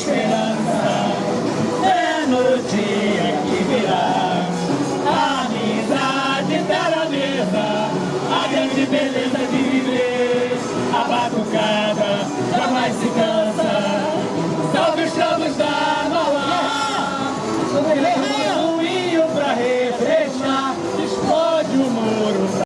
esperança é no dia que virá. A amizade pela mesa, a grande beleza de viver, a batucada.